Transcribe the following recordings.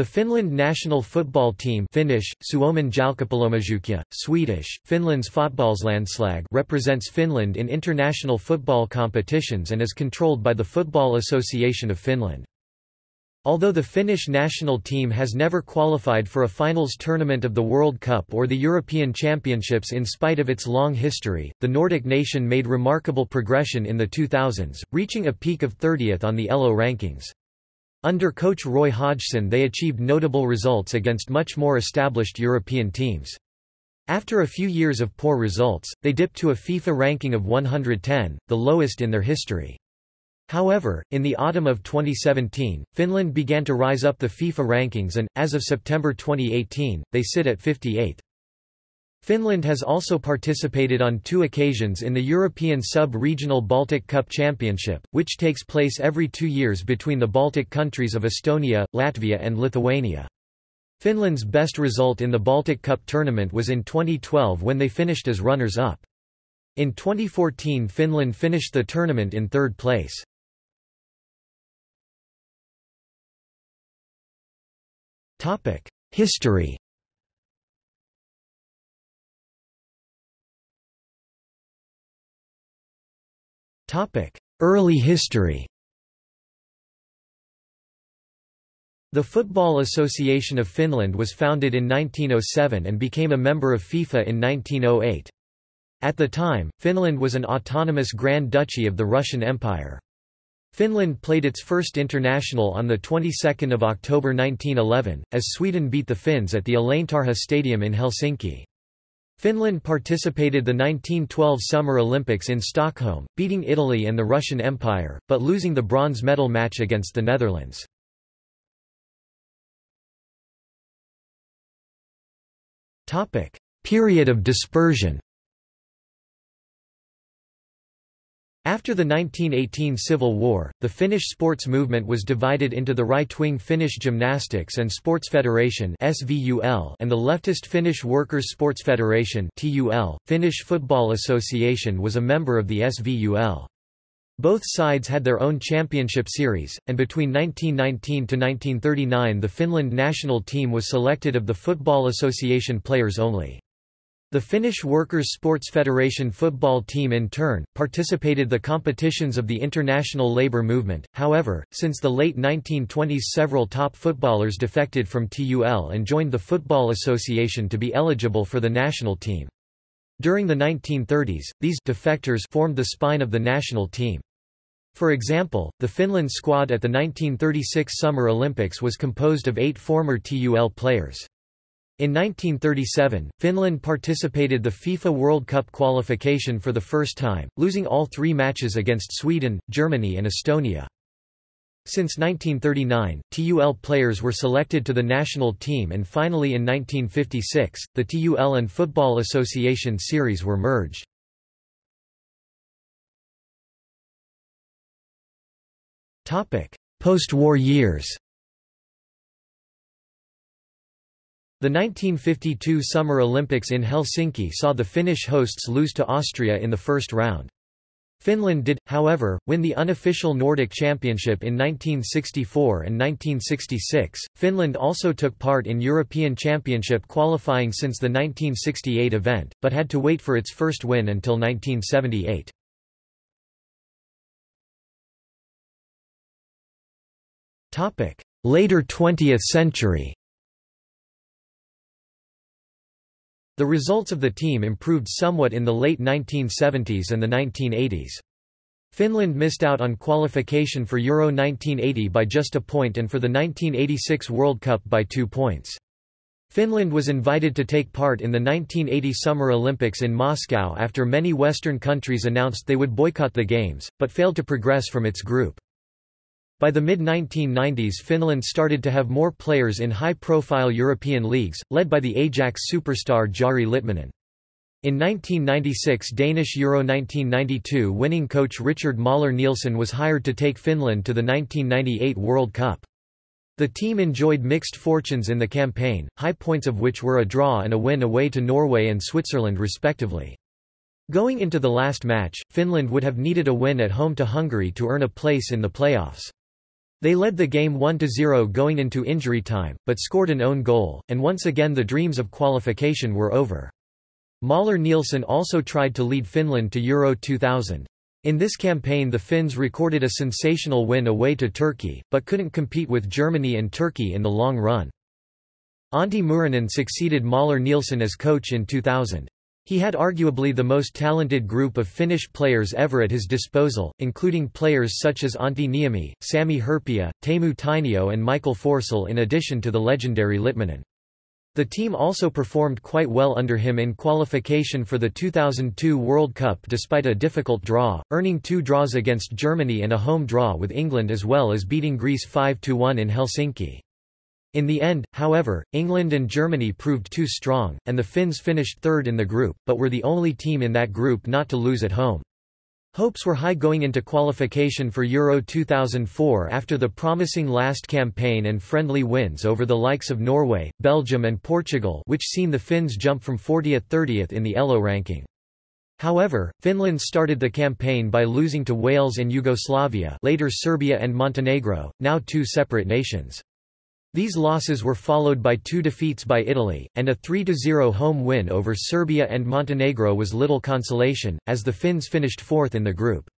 The Finland national football team Finnish, Suomen Swedish, Finland's fotbollslandslag represents Finland in international football competitions and is controlled by the Football Association of Finland. Although the Finnish national team has never qualified for a finals tournament of the World Cup or the European Championships in spite of its long history, the Nordic nation made remarkable progression in the 2000s, reaching a peak of 30th on the ELO rankings. Under coach Roy Hodgson they achieved notable results against much more established European teams. After a few years of poor results, they dipped to a FIFA ranking of 110, the lowest in their history. However, in the autumn of 2017, Finland began to rise up the FIFA rankings and, as of September 2018, they sit at 58. Finland has also participated on two occasions in the European Sub-Regional Baltic Cup Championship, which takes place every two years between the Baltic countries of Estonia, Latvia and Lithuania. Finland's best result in the Baltic Cup tournament was in 2012 when they finished as runners-up. In 2014 Finland finished the tournament in third place. History Early history The Football Association of Finland was founded in 1907 and became a member of FIFA in 1908. At the time, Finland was an autonomous Grand Duchy of the Russian Empire. Finland played its first international on the 22nd of October 1911 as Sweden beat the Finns at the Eläintarha Stadium in Helsinki. Finland participated the 1912 Summer Olympics in Stockholm, beating Italy and the Russian Empire, but losing the bronze medal match against the Netherlands. Period of dispersion After the 1918 Civil War, the Finnish sports movement was divided into the right-wing Finnish Gymnastics and Sports Federation and the leftist Finnish Workers' Sports Federation Finnish Football Association was a member of the SVUL. Both sides had their own championship series, and between 1919 to 1939 the Finland national team was selected of the Football Association players only. The Finnish Workers' Sports Federation football team in turn, participated the competitions of the international labour movement, however, since the late 1920s several top footballers defected from TUL and joined the Football Association to be eligible for the national team. During the 1930s, these defectors formed the spine of the national team. For example, the Finland squad at the 1936 Summer Olympics was composed of eight former TUL players. In 1937, Finland participated the FIFA World Cup qualification for the first time, losing all three matches against Sweden, Germany and Estonia. Since 1939, TUL players were selected to the national team and finally in 1956, the TUL and Football Association series were merged. Post-war years The 1952 Summer Olympics in Helsinki saw the Finnish hosts lose to Austria in the first round. Finland did, however, win the unofficial Nordic Championship in 1964 and 1966. Finland also took part in European Championship qualifying since the 1968 event, but had to wait for its first win until 1978. Topic: Later 20th century. The results of the team improved somewhat in the late 1970s and the 1980s. Finland missed out on qualification for Euro 1980 by just a point and for the 1986 World Cup by two points. Finland was invited to take part in the 1980 Summer Olympics in Moscow after many Western countries announced they would boycott the Games, but failed to progress from its group. By the mid-1990s Finland started to have more players in high-profile European leagues, led by the Ajax superstar Jari Litmanen. In 1996 Danish Euro 1992 winning coach Richard Møller Nielsen was hired to take Finland to the 1998 World Cup. The team enjoyed mixed fortunes in the campaign, high points of which were a draw and a win away to Norway and Switzerland respectively. Going into the last match, Finland would have needed a win at home to Hungary to earn a place in the playoffs. They led the game 1–0 going into injury time, but scored an own goal, and once again the dreams of qualification were over. Møller Nielsen also tried to lead Finland to Euro 2000. In this campaign the Finns recorded a sensational win away to Turkey, but couldn't compete with Germany and Turkey in the long run. Antti Muurinen succeeded Møller Nielsen as coach in 2000. He had arguably the most talented group of Finnish players ever at his disposal, including players such as Antti Niemi, Sami Hyypiä, Teemu Tainio and Michael Forssell in addition to the legendary Litmanen. The team also performed quite well under him in qualification for the 2002 World Cup despite a difficult draw, earning two draws against Germany and a home draw with England as well as beating Greece 5–1 in Helsinki. In the end, however, England and Germany proved too strong, and the Finns finished third in the group, but were the only team in that group not to lose at home. Hopes were high going into qualification for Euro 2004 after the promising last campaign and friendly wins over the likes of Norway, Belgium and Portugal which seen the Finns jump from 40th-30th in the ELO ranking. However, Finland started the campaign by losing to Wales and Yugoslavia later Serbia and Montenegro, now two separate nations. These losses were followed by two defeats by Italy, and a 3–0 home win over Serbia and Montenegro was little consolation, as the Finns finished fourth in the group.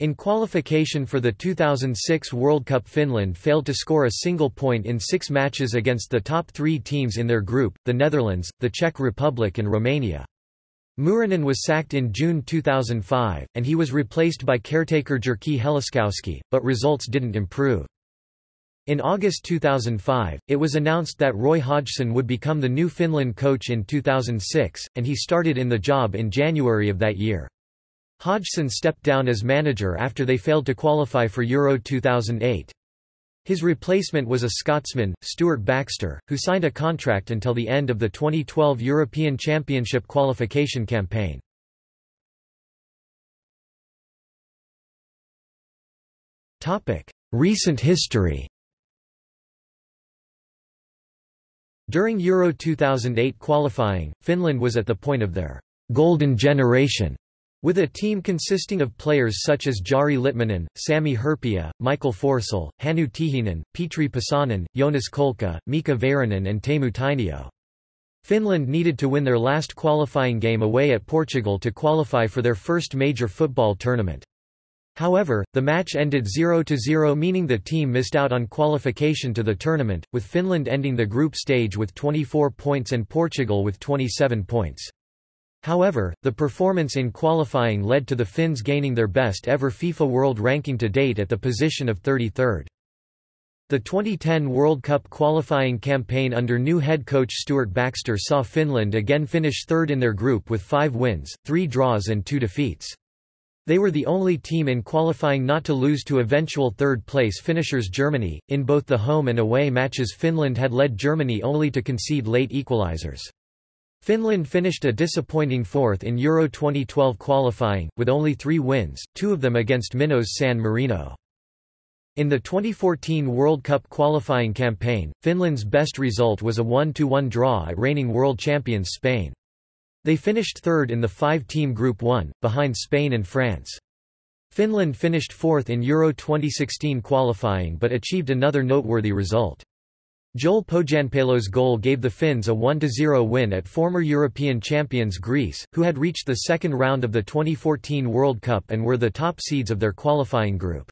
In qualification for the 2006 World Cup Finland failed to score a single point in six matches against the top three teams in their group, the Netherlands, the Czech Republic and Romania. Muurinen was sacked in June 2005, and he was replaced by caretaker Jyrki Heliskoski, but results didn't improve. In August 2005, it was announced that Roy Hodgson would become the new Finland coach in 2006, and he started in the job in January of that year. Hodgson stepped down as manager after they failed to qualify for Euro 2008. His replacement was a Scotsman, Stuart Baxter, who signed a contract until the end of the 2012 European Championship qualification campaign. Recent history During Euro 2008 qualifying, Finland was at the point of their golden generation, with a team consisting of players such as Jari Litmanen, Sami Hyypiä, Michael Forssell, Hannu Tihinen, Petri Pasanen, Joonas Kolkka, Mika Väyrynen and Teemu Tainio. Finland needed to win their last qualifying game away at Portugal to qualify for their first major football tournament. However, the match ended 0–0 meaning the team missed out on qualification to the tournament, with Finland ending the group stage with 24 points and Portugal with 27 points. However, the performance in qualifying led to the Finns gaining their best ever FIFA World Ranking to date at the position of 33rd. The 2010 World Cup qualifying campaign under new head coach Stuart Baxter saw Finland again finish third in their group with five wins, three draws and two defeats. They were the only team in qualifying not to lose to eventual third-place finishers Germany. In both the home and away matches Finland had led Germany only to concede late equalizers. Finland finished a disappointing fourth in Euro 2012 qualifying, with only three wins, two of them against Minnows San Marino. In the 2014 World Cup qualifying campaign, Finland's best result was a 1–1 draw at reigning world champions Spain. They finished third in the five-team Group 1, behind Spain and France. Finland finished fourth in Euro 2016 qualifying but achieved another noteworthy result. Joel Pohjanpalo's goal gave the Finns a 1–0 win at former European champions Greece, who had reached the second round of the 2014 World Cup and were the top seeds of their qualifying group.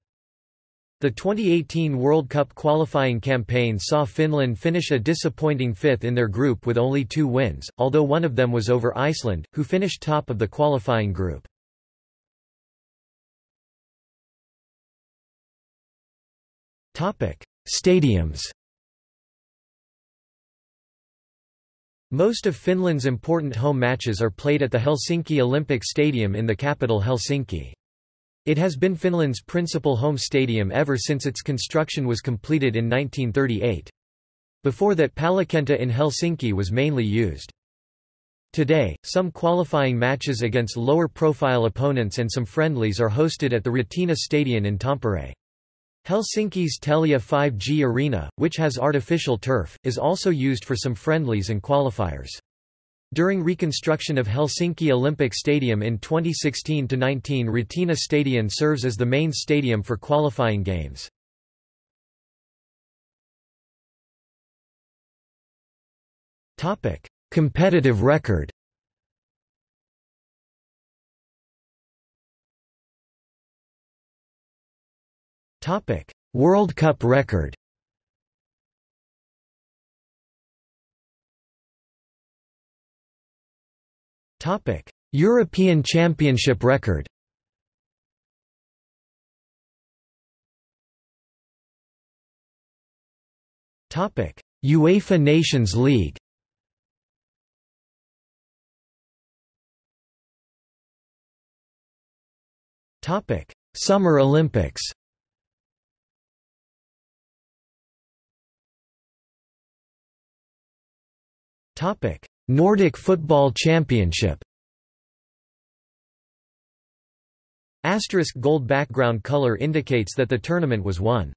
The 2018 World Cup qualifying campaign saw Finland finish a disappointing fifth in their group with only two wins, although one of them was over Iceland, who finished top of the qualifying group. Stadiums Most of Finland's important home matches are played at the Helsinki Olympic Stadium in the capital Helsinki. It has been Finland's principal home stadium ever since its construction was completed in 1938. Before that Pallokenttä in Helsinki was mainly used. Today, some qualifying matches against lower-profile opponents and some friendlies are hosted at the Ratina Stadion in Tampere. Helsinki's Telia 5G Arena, which has artificial turf, is also used for some friendlies and qualifiers. During reconstruction of Helsinki Olympic Stadium in 2016–19 Ratina Stadium serves as the main stadium for qualifying games. Competitive record World Cup record European Championship record. UEFA Nations League. Topic: Summer Olympics. Topic: Nordic Football Championship. Asterisk gold background color indicates that the tournament was won.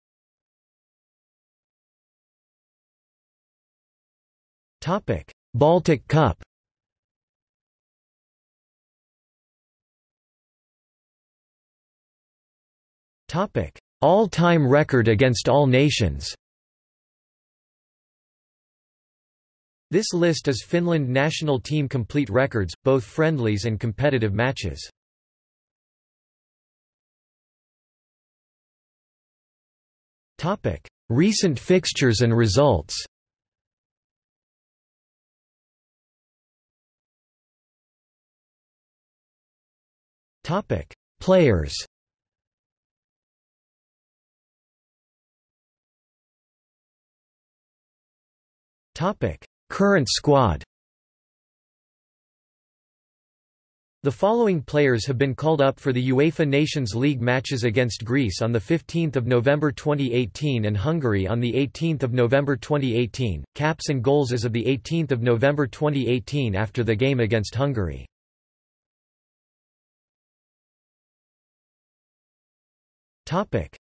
Topic: Baltic Cup. Topic: All-time record against all nations. This list is Finland national team complete records, both friendlies and competitive matches. Recent fixtures and results. Players. Topic: Current squad. The following players have been called up for the UEFA Nations League matches against Greece on 15 November 2018 and Hungary on 18 November 2018, caps and goals as of 18 November 2018 after the game against Hungary.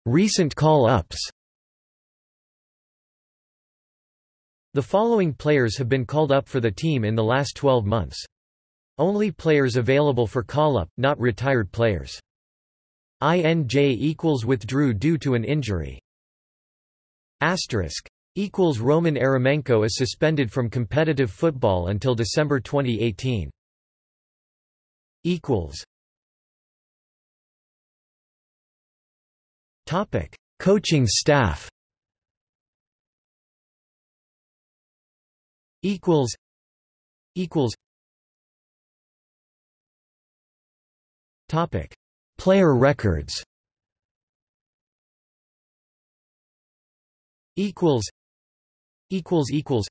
Recent call-ups The following players have been called up for the team in the last 12 months. Only players available for call-up, not retired players. INJ equals withdrew due to an injury. Asterisk equals Roman Eremenko is suspended from competitive football until December 2018. Equals Topic: Coaching staff. Equals. Equals. Topic: Player records. Equals. Equals. Equals.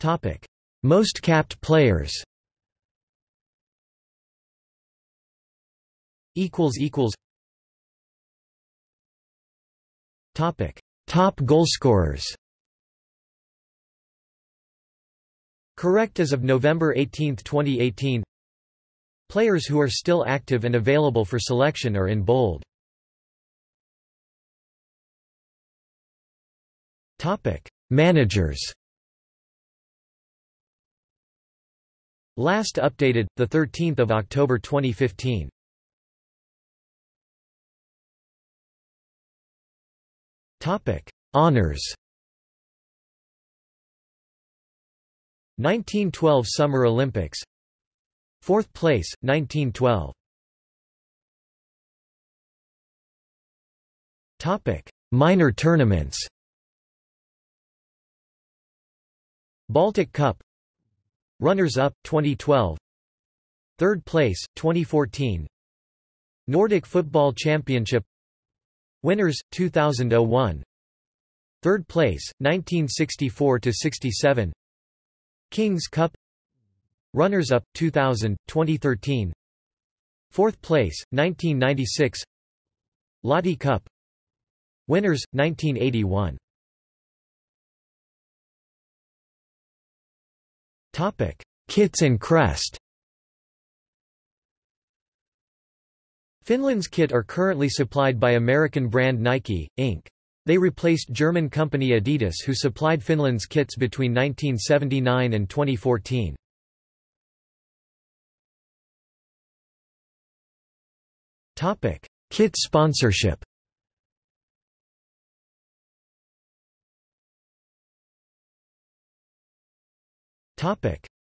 Topic: Most capped players. equals equals topic top goalscorers correct as of November 18, 2018 players who are still active and available for selection are in bold. Managers. Last updated the 13th of October 2015 Topic: Honors. 1912 Summer Olympics. Fourth place, 1912. Topic: Minor tournaments. Baltic Cup. Runners-up 2012. Third place 2014. Nordic Football Championship Winners 2001 Third place 1964 to 67 Kings Cup. Runners up 2000 2013 Fourth place 1996 Lotte Cup. Winners 1981 Topic. Kits and crest Finland's kit are currently supplied by American brand Nike, Inc. They replaced German company Adidas who supplied Finland's kits between 1979 and 2014. Kit sponsorship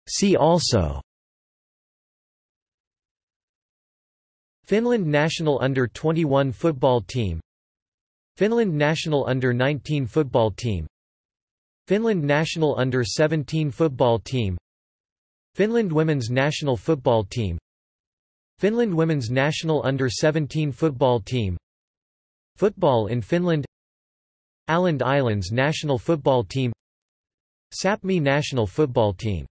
See also Finland national under-21 football team. Finland national under-19 football team. Finland national under-17 football team. Finland women's national football team. Finland women's national under-17 football team. Football in Finland. Åland Islands national football team. Sapmi national football team